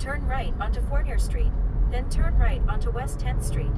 Turn right onto Fournier Street, then turn right onto West 10th Street.